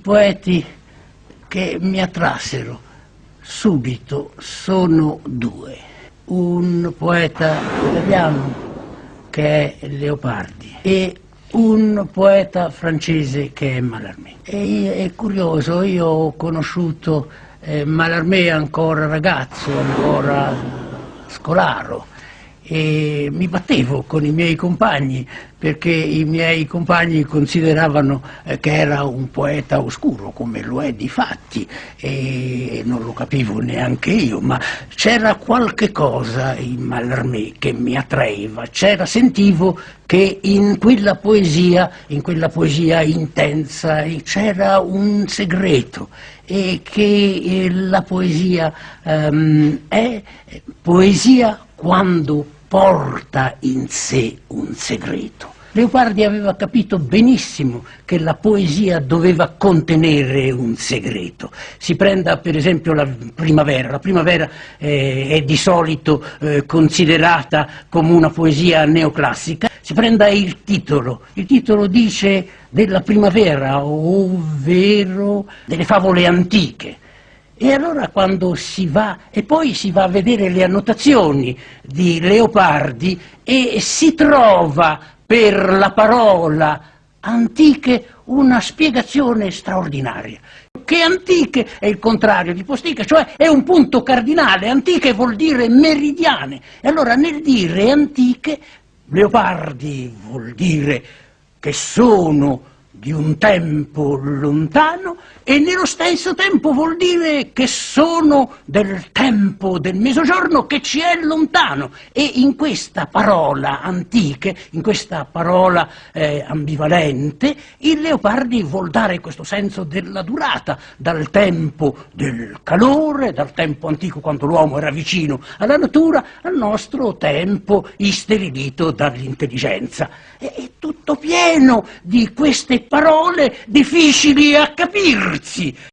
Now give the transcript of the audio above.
poeti che mi attrassero subito sono due. Un poeta italiano che è Leopardi e un poeta francese che è Mallarmé. E è curioso, io ho conosciuto eh, Mallarmé ancora ragazzo, ancora scolaro, e mi battevo con i miei compagni perché i miei compagni consideravano eh, che era un poeta oscuro come lo è di fatti e non lo capivo neanche io ma c'era qualche cosa in Mallarmé che mi attraeva. C'era sentivo che in quella poesia in quella poesia intensa c'era un segreto e che eh, la poesia um, è poesia quando porta in sé un segreto. Leopardi aveva capito benissimo che la poesia doveva contenere un segreto. Si prenda per esempio la primavera. La primavera eh, è di solito eh, considerata come una poesia neoclassica. Si prenda il titolo. Il titolo dice della primavera, ovvero delle favole antiche. E allora quando si va, e poi si va a vedere le annotazioni di Leopardi e si trova per la parola antiche una spiegazione straordinaria. Che antiche è il contrario di postiche, cioè è un punto cardinale, antiche vuol dire meridiane. E allora nel dire antiche, Leopardi vuol dire che sono di un tempo lontano e nello stesso tempo vuol dire che sono del tempo del mezzogiorno che ci è lontano e in questa parola antiche, in questa parola eh, ambivalente, il Leopardi vuol dare questo senso della durata, dal tempo del calore, dal tempo antico quando l'uomo era vicino alla natura, al nostro tempo isterilito dall'intelligenza. È tutto pieno di queste parole difficili a capirsi.